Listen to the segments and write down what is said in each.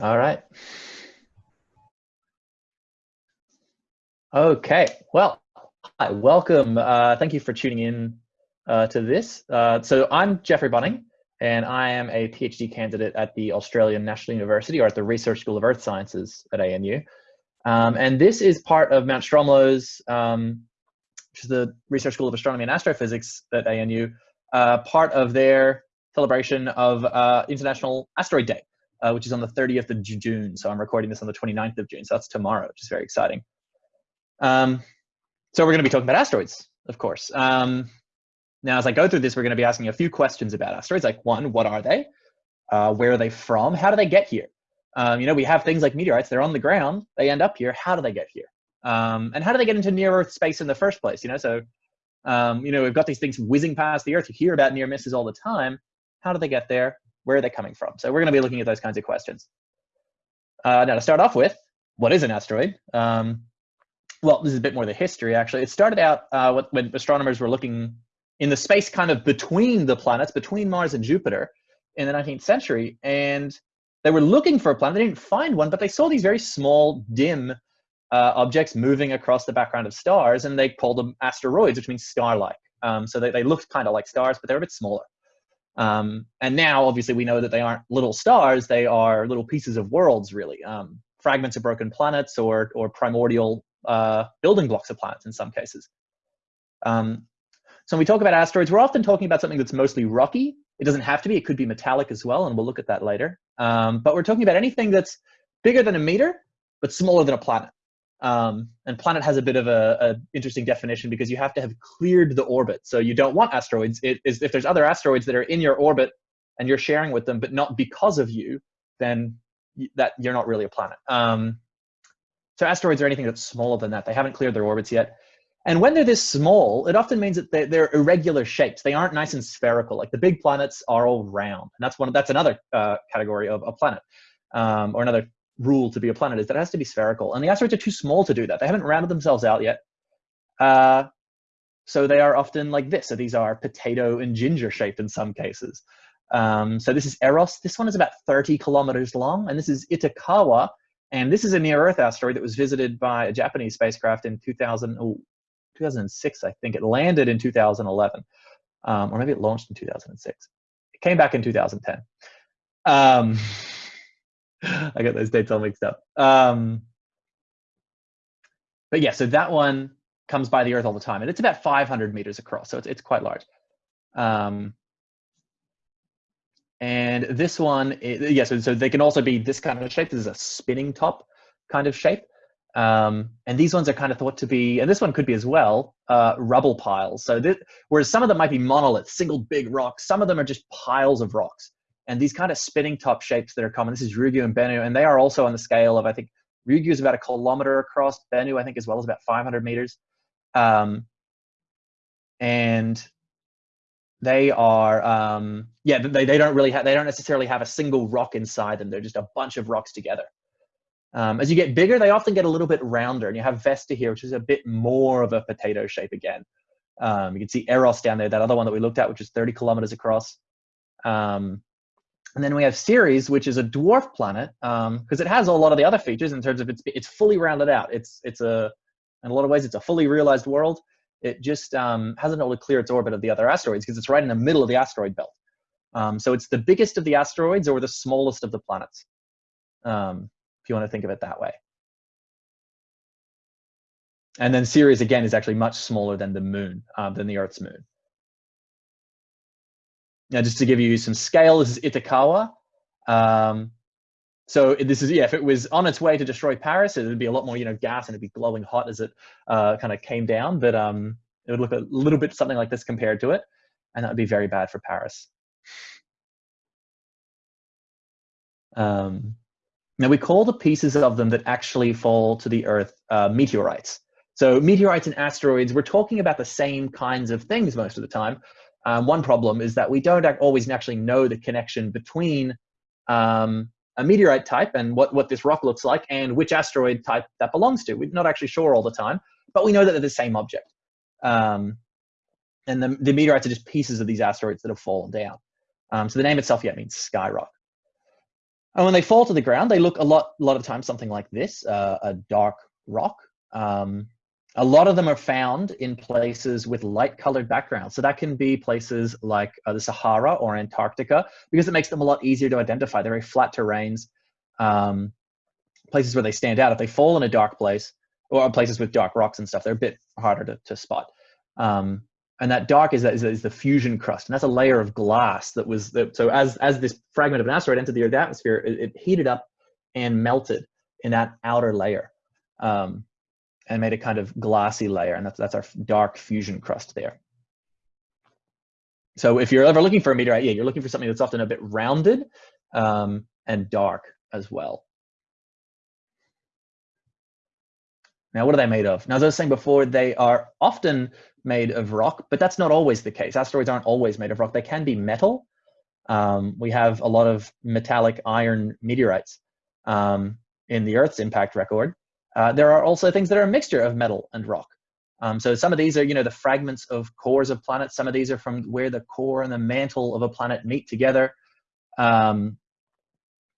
All right. Okay, well, hi, welcome. Uh, thank you for tuning in uh, to this. Uh, so I'm Jeffrey Bunning, and I am a PhD candidate at the Australian National University, or at the Research School of Earth Sciences at ANU. Um, and this is part of Mount Stromlo's, um, which is the Research School of Astronomy and Astrophysics at ANU, uh, part of their celebration of uh, International Asteroid Day uh, which is on the 30th of June. So I'm recording this on the 29th of June. So that's tomorrow, which is very exciting. Um, so we're going to be talking about asteroids, of course. Um, now, as I go through this, we're going to be asking a few questions about asteroids. Like one, what are they? Uh, where are they from? How do they get here? Um, you know, we have things like meteorites. They're on the ground. They end up here. How do they get here? Um, and how do they get into near Earth space in the first place? You know, so um, you know we've got these things whizzing past the Earth. You hear about near misses all the time. How do they get there? Where are they coming from? So we're going to be looking at those kinds of questions. Uh, now to start off with, what is an asteroid? Um, well, this is a bit more of the history actually. It started out uh, when astronomers were looking in the space kind of between the planets, between Mars and Jupiter in the 19th century. And they were looking for a planet. They didn't find one, but they saw these very small, dim uh, objects moving across the background of stars, and they called them asteroids, which means star-like. Um, so they, they looked kind of like stars, but they're a bit smaller. Um, and now, obviously, we know that they aren't little stars; they are little pieces of worlds, really, um, fragments of broken planets or or primordial uh, building blocks of planets in some cases. Um, so when we talk about asteroids, we're often talking about something that's mostly rocky. It doesn't have to be; it could be metallic as well, and we'll look at that later. Um, but we're talking about anything that's bigger than a meter, but smaller than a planet. Um, and planet has a bit of a, a, interesting definition because you have to have cleared the orbit. So you don't want asteroids. It is if there's other asteroids that are in your orbit and you're sharing with them, but not because of you, then that you're not really a planet. Um, so asteroids are anything that's smaller than that. They haven't cleared their orbits yet. And when they're this small, it often means that they're, they're irregular shapes. They aren't nice and spherical. Like the big planets are all round, and that's one. That's another uh, category of a planet, um, or another rule to be a planet is that it has to be spherical. And the asteroids are too small to do that. They haven't rounded themselves out yet. Uh, so they are often like this. So these are potato and ginger shaped in some cases. Um, so this is Eros. This one is about 30 kilometers long. And this is Itokawa. And this is a near-Earth asteroid that was visited by a Japanese spacecraft in 2000, oh, 2006, I think. It landed in 2011. Um, or maybe it launched in 2006. It came back in 2010. Um, I got those dates all mixed up. Um, but yeah, so that one comes by the Earth all the time, and it's about 500 meters across, so it's it's quite large. Um, and this one, is, yeah, so, so they can also be this kind of shape. This is a spinning top kind of shape. Um, and these ones are kind of thought to be, and this one could be as well, uh, rubble piles. So this, whereas some of them might be monoliths, single big rocks, some of them are just piles of rocks and these kind of spinning top shapes that are common. This is Ryugu and Bennu, and they are also on the scale of I think Ryugu is about a kilometer across. Bennu I think as well is about 500 meters, um, and they are um, yeah they, they don't really have they don't necessarily have a single rock inside them. They're just a bunch of rocks together. Um, as you get bigger, they often get a little bit rounder, and you have Vesta here, which is a bit more of a potato shape again. Um, you can see Eros down there, that other one that we looked at, which is 30 kilometers across. Um, and then we have Ceres, which is a dwarf planet, because um, it has a lot of the other features in terms of it's it's fully rounded out. It's it's a in a lot of ways it's a fully realized world. It just um, hasn't been able to clear its orbit of the other asteroids because it's right in the middle of the asteroid belt. Um, so it's the biggest of the asteroids or the smallest of the planets, um, if you want to think of it that way. And then Ceres again is actually much smaller than the moon, uh, than the Earth's moon. Now, just to give you some scale, this is Itokawa. Um, so this is, yeah, if it was on its way to destroy Paris, it would be a lot more, you know, gas and it'd be glowing hot as it uh, kind of came down. But um, it would look a little bit something like this compared to it. And that would be very bad for Paris. Um, now we call the pieces of them that actually fall to the Earth uh, meteorites. So meteorites and asteroids, we're talking about the same kinds of things most of the time, um, one problem is that we don't always actually know the connection between um, a meteorite type and what, what this rock looks like and which asteroid type that belongs to. We're not actually sure all the time, but we know that they're the same object. Um, and the, the, meteorites are just pieces of these asteroids that have fallen down. Um, so the name itself, yeah, means sky rock. And when they fall to the ground, they look a lot, a lot of times something like this, uh, a dark rock. Um, a lot of them are found in places with light colored backgrounds. So that can be places like uh, the Sahara or Antarctica, because it makes them a lot easier to identify. They're very flat terrains, um, places where they stand out. If they fall in a dark place, or places with dark rocks and stuff, they're a bit harder to, to spot. Um, and that dark is, is, is, the fusion crust, and that's a layer of glass that was the, so as as this fragment of an asteroid entered the Earth's atmosphere, it, it heated up and melted in that outer layer, um, and made a kind of glassy layer, and that's that's our dark fusion crust there. So if you're ever looking for a meteorite, yeah, you're looking for something that's often a bit rounded um, and dark as well. Now, what are they made of? Now, as I was saying before, they are often made of rock, but that's not always the case. Asteroids aren't always made of rock. They can be metal. Um, we have a lot of metallic iron meteorites um, in the Earth's impact record. Uh, there are also things that are a mixture of metal and rock. Um, so some of these are, you know, the fragments of cores of planets. Some of these are from where the core and the mantle of a planet meet together. Um,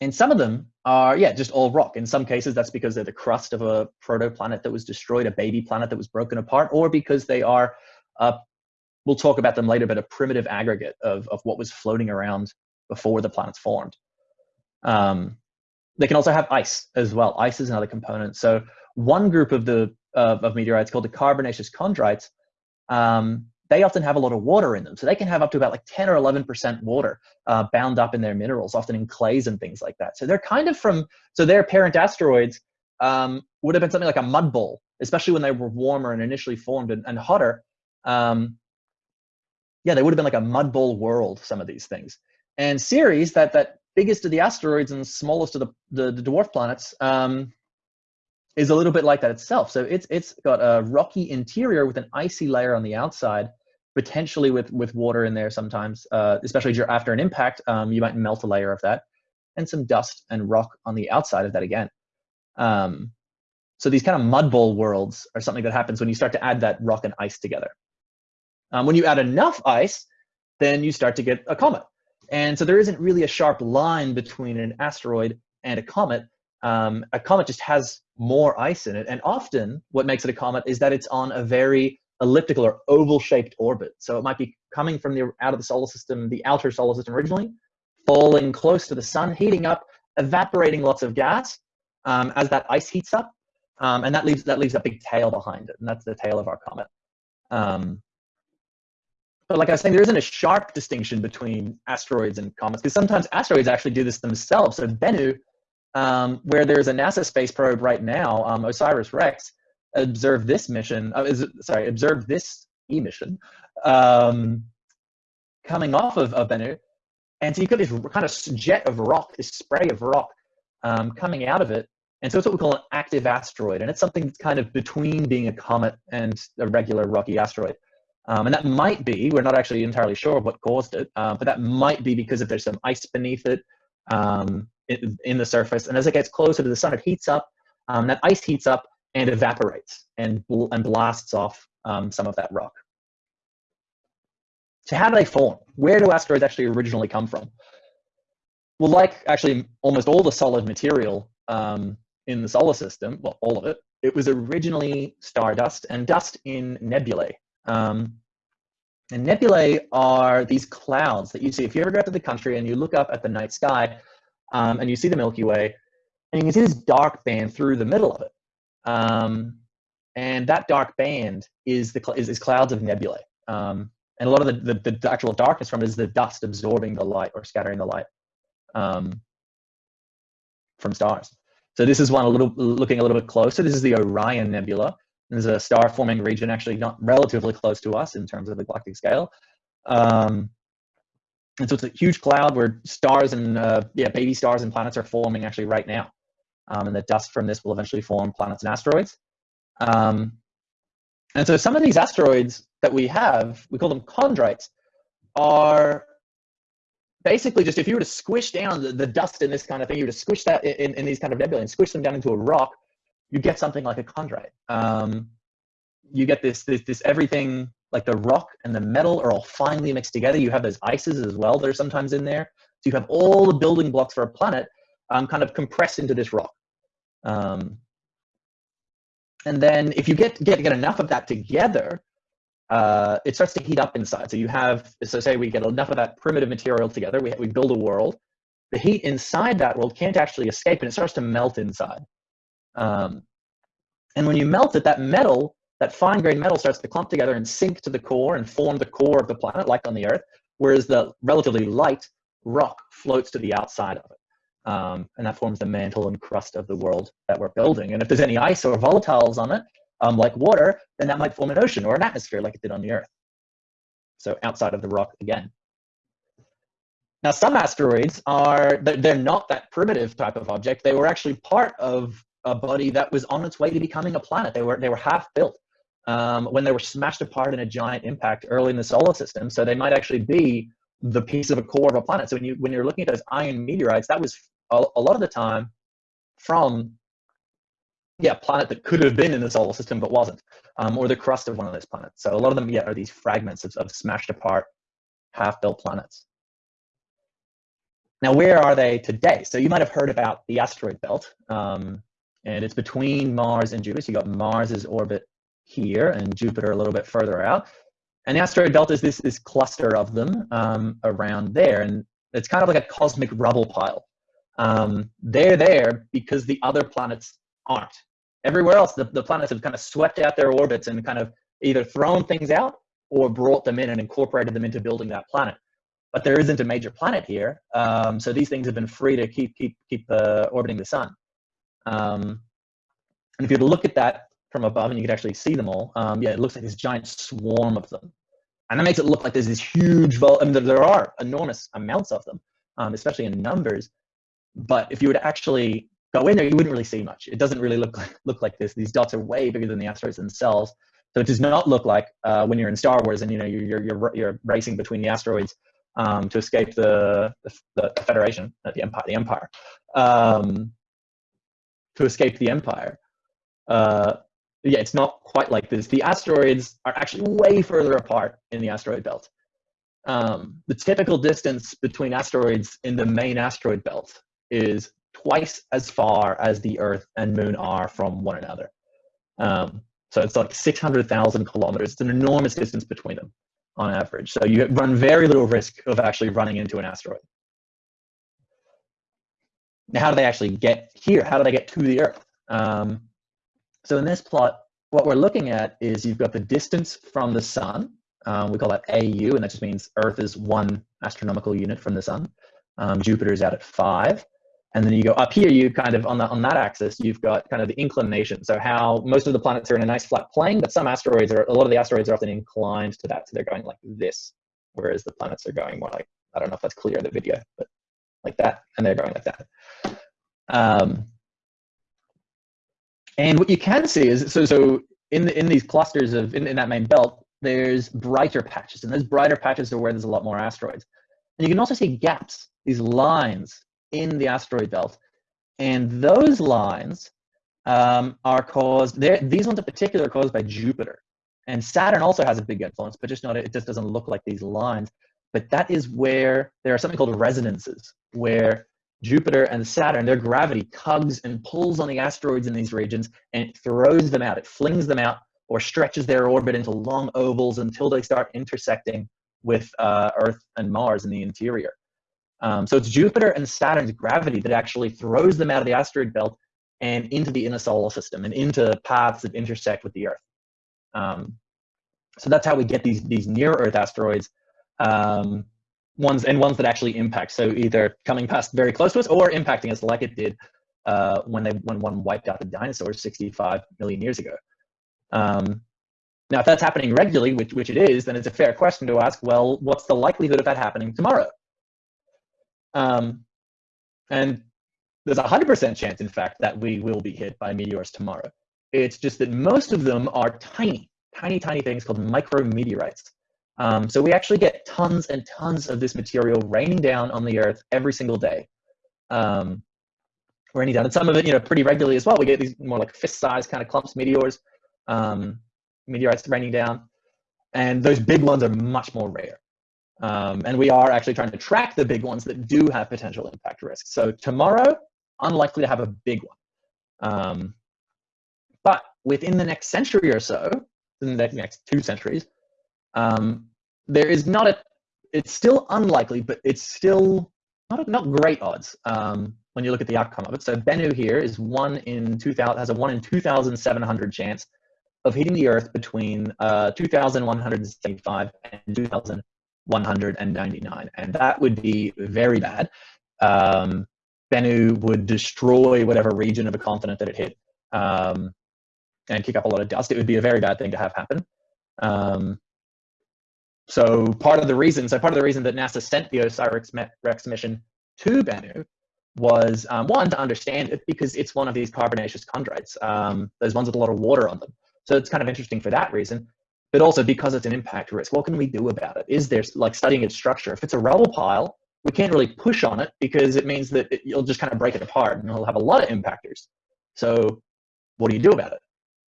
and some of them are, yeah, just all rock. In some cases, that's because they're the crust of a protoplanet that was destroyed, a baby planet that was broken apart, or because they are, uh, we'll talk about them later, but a primitive aggregate of, of what was floating around before the planets formed. Um, they can also have ice as well. Ice is another component. So one group of the of meteorites called the carbonaceous chondrites um, they often have a lot of water in them. So they can have up to about like 10 or 11% water uh, bound up in their minerals, often in clays and things like that. So they're kind of from, so their parent asteroids um, would have been something like a mud bowl, especially when they were warmer and initially formed and, and hotter. Um, yeah, they would have been like a mud bowl world, some of these things. And Ceres, that, that biggest of the asteroids and smallest of the, the, the dwarf planets, um, is a little bit like that itself. So it's it's got a rocky interior with an icy layer on the outside, potentially with with water in there sometimes, uh, especially after an impact, um, you might melt a layer of that, and some dust and rock on the outside of that again. Um, so these kind of mud bowl worlds are something that happens when you start to add that rock and ice together. Um, when you add enough ice, then you start to get a comet. And so there isn't really a sharp line between an asteroid and a comet. Um, a comet just has more ice in it. And often what makes it a comet is that it's on a very elliptical or oval shaped orbit. So it might be coming from the out of the solar system, the outer solar system originally, falling close to the sun, heating up, evaporating lots of gas um, as that ice heats up. Um, and that leaves that leaves a big tail behind it, and that's the tail of our comet. Um, like I was saying, there isn't a sharp distinction between asteroids and comets because sometimes asteroids actually do this themselves. So Bennu um, where there's a NASA space probe right now, um, OSIRIS-REx, observed this mission, uh, is, sorry, observed this E-mission um, coming off of, of Bennu. And so you've got this kind of jet of rock, this spray of rock um, coming out of it. And so it's what we call an active asteroid. And it's something that's kind of between being a comet and a regular rocky asteroid. Um, and that might be, we're not actually entirely sure what caused it, uh, but that might be because if there's some ice beneath it, um, in, in the surface. And as it gets closer to the sun, it heats up. Um, that ice heats up and evaporates and, bl and blasts off um, some of that rock. So how do they form? Where do asteroids actually originally come from? Well, like actually almost all the solid material um, in the solar system, well, all of it, it was originally stardust and dust in nebulae. Um, and nebulae are these clouds that you see. If you ever go out to the country and you look up at the night sky, um, and you see the Milky Way, and you can see this dark band through the middle of it. Um, and that dark band is the is, is clouds of nebulae. Um, and a lot of the, the, the, actual darkness from it is the dust absorbing the light or scattering the light um, from stars. So this is one a little looking a little bit closer. This is the Orion Nebula. There's a star forming region actually not relatively close to us in terms of the galactic scale. Um, and so it's a huge cloud where stars and uh, yeah, baby stars and planets are forming actually right now. Um, and the dust from this will eventually form planets and asteroids. Um, and so some of these asteroids that we have, we call them chondrites, are basically just if you were to squish down the, the dust in this kind of thing, you were to squish that in, in these kind of nebulae and squish them down into a rock, you get something like a chondrite. Um, you get this, this, this everything like the rock and the metal are all finely mixed together. You have those ices as well that are sometimes in there. So you have all the building blocks for a planet. um, kind of compressed into this rock. Um, and then if you get, get, get enough of that together, uh, it starts to heat up inside. So you have, so say we get enough of that primitive material together, we, we build a world. The heat inside that world can't actually escape and it starts to melt inside. Um, and when you melt it, that metal, that fine grained metal starts to clump together and sink to the core and form the core of the planet, like on the Earth, whereas the relatively light rock floats to the outside of it. Um, and that forms the mantle and crust of the world that we're building. And if there's any ice or volatiles on it, um, like water, then that might form an ocean or an atmosphere like it did on the Earth. So outside of the rock again. Now, some asteroids are, they're not that primitive type of object. They were actually part of a body that was on its way to becoming a planet. They were, they were half built um, when they were smashed apart in a giant impact early in the solar system. So they might actually be the piece of a core of a planet. So when, you, when you're looking at those iron meteorites, that was a, a lot of the time from yeah, planet that could have been in the solar system but wasn't, um, or the crust of one of those planets. So a lot of them, yeah, are these fragments of, of smashed apart, half-built planets. Now, where are they today? So you might have heard about the asteroid belt, um, and it's between Mars and Jupiter. So you got Mars's orbit here and Jupiter a little bit further out. And the asteroid belt is this, this cluster of them um, around there, and it's kind of like a cosmic rubble pile. Um, they're there because the other planets aren't. Everywhere else, the, the planets have kind of swept out their orbits and kind of either thrown things out or brought them in and incorporated them into building that planet. But there isn't a major planet here, um, so these things have been free to keep keep keep uh, orbiting the sun. Um, and if you look at that from above, and you could actually see them all, um, yeah, it looks like this giant swarm of them, and that makes it look like there's this huge. Vol- I mean, there are enormous amounts of them, um, especially in numbers. But if you were to actually go in there, you wouldn't really see much. It doesn't really look like, look like this. These dots are way bigger than the asteroids themselves. So it does not look like uh, when you're in Star Wars and you know you're you're you're racing between the asteroids um, to escape the, the, the Federation, the Empire, the Empire, um, to escape the Empire. Uh, yeah, it's not quite like this. The asteroids are actually way further apart in the asteroid belt. Um, the typical distance between asteroids in the main asteroid belt is twice as far as the Earth and Moon are from one another. Um, so it's like 600,000 kilometers. It's an enormous distance between them on average. So you run very little risk of actually running into an asteroid. Now, how do they actually get here? How do they get to the Earth? Um, so in this plot, what we're looking at is you've got the distance from the sun. Um, we call that AU, and that just means Earth is one astronomical unit from the sun. Um, Jupiter is out at five. And then you go up here, you kind of, on, the, on that axis, you've got kind of the inclination. So how most of the planets are in a nice flat plane, but some asteroids are, a lot of the asteroids are often inclined to that. So they're going like this, whereas the planets are going more like, I don't know if that's clear in the video, but like that, and they're going like that. Um, and what you can see is, so, so in, the, in these clusters of, in, in that main belt, there's brighter patches, and those brighter patches are where there's a lot more asteroids. And you can also see gaps, these lines in the asteroid belt. And those lines um, are caused, these ones in particular are caused by Jupiter. And Saturn also has a big influence, but just not, it just doesn't look like these lines. But that is where there are something called resonances, where Jupiter and Saturn, their gravity tugs and pulls on the asteroids in these regions and it throws them out. It flings them out or stretches their orbit into long ovals until they start intersecting with uh, Earth and Mars in the interior. Um, so it's Jupiter and Saturn's gravity that actually throws them out of the asteroid belt and into the inner solar system and into paths that intersect with the Earth. Um, so that's how we get these these near Earth asteroids, um, ones and ones that actually impact. So either coming past very close to us or impacting us, like it did uh, when they when one wiped out the dinosaurs 65 million years ago. Um, now, if that's happening regularly, which which it is, then it's a fair question to ask. Well, what's the likelihood of that happening tomorrow? Um, and there's a 100% chance, in fact, that we will be hit by meteors tomorrow. It's just that most of them are tiny, tiny, tiny things called micrometeorites. Um, so we actually get tons and tons of this material raining down on the Earth every single day. Um, raining down, and some of it, you know, pretty regularly as well. We get these more like fist-sized kind of clumps, meteors, um, meteorites raining down, and those big ones are much more rare. Um, and we are actually trying to track the big ones that do have potential impact risks. So tomorrow, unlikely to have a big one. Um, but within the next century or so, in the next two centuries, um, there is not a, it's still unlikely, but it's still not, not great odds um, when you look at the outcome of it. So Bennu here is one in 2000, has a one in 2,700 chance of hitting the Earth between uh, 2,175 and 2,199. And that would be very bad. Um, Bennu would destroy whatever region of a continent that it hit um, and kick up a lot of dust. It would be a very bad thing to have happen. Um, so part of the reason, so part of the reason that NASA sent the OSIRIS-REx mission to Bennu was um, one to understand it because it's one of these carbonaceous chondrites. Um, those ones with a lot of water on them. So it's kind of interesting for that reason, but also because it's an impact risk. What can we do about it? Is there like studying its structure? If it's a rubble pile, we can't really push on it because it means that it, you'll just kind of break it apart and it'll have a lot of impactors. So what do you do about it?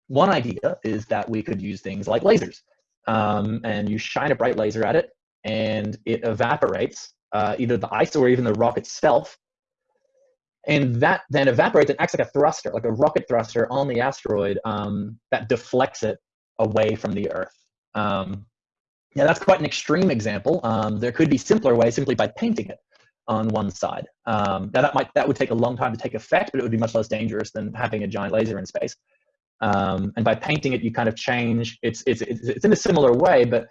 One idea is that we could use things like lasers um, and you shine a bright laser at it and it evaporates uh, either the ice or even the rock itself. And that then evaporates and acts like a thruster, like a rocket thruster on the asteroid um, that deflects it away from the Earth. Um, yeah, that's quite an extreme example. Um, there could be simpler ways simply by painting it on one side. Um, now that might that would take a long time to take effect, but it would be much less dangerous than having a giant laser in space. Um, and by painting it, you kind of change. It's, it's it's it's in a similar way, but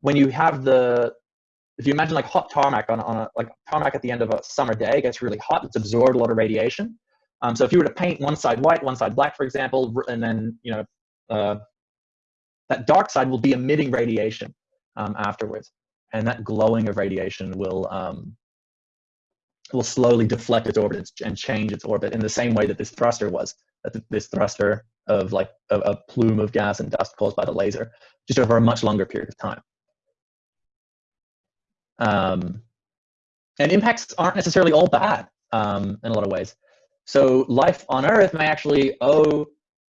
when you have the if you imagine like hot tarmac on, on a like tarmac at the end of a summer day gets really hot it's absorbed a lot of radiation. Um, so if you were to paint one side white one side black for example and then you know uh, that dark side will be emitting radiation um, afterwards. And that glowing of radiation will um, will slowly deflect its orbit and change its orbit in the same way that this thruster was this thruster of like a, a plume of gas and dust caused by the laser, just over a much longer period of time. Um, and impacts aren't necessarily all bad um, in a lot of ways. So life on Earth may actually owe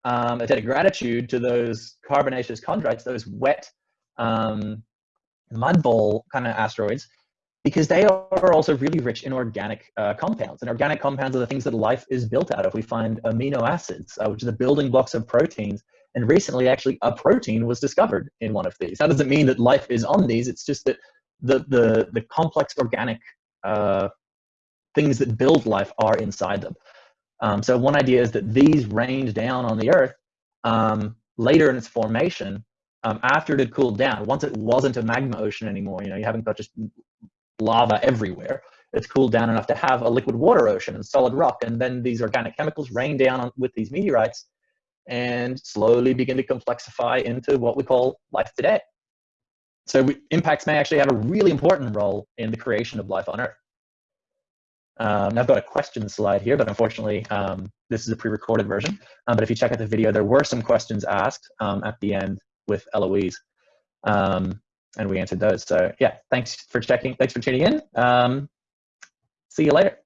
um, a debt of gratitude to those carbonaceous chondrites, those wet um, mud bowl kind of asteroids, because they are also really rich in organic uh, compounds. And organic compounds are the things that life is built out of. We find amino acids, uh, which are the building blocks of proteins. And recently, actually, a protein was discovered in one of these. That doesn't mean that life is on these. It's just that the, the, the complex organic uh, things that build life are inside them. Um, so one idea is that these rained down on the Earth um, later in its formation um, after it had cooled down, once it wasn't a magma ocean anymore, you know, you haven't got just lava everywhere. It's cooled down enough to have a liquid water ocean and solid rock. And then these organic chemicals rain down on, with these meteorites and slowly begin to complexify into what we call life today. So we, impacts may actually have a really important role in the creation of life on Earth. Um, I've got a question slide here, but unfortunately, um, this is a pre-recorded version. Um, but if you check out the video, there were some questions asked um, at the end with Eloise. Um, and we answered those. So yeah, thanks for checking. Thanks for tuning in. Um, see you later.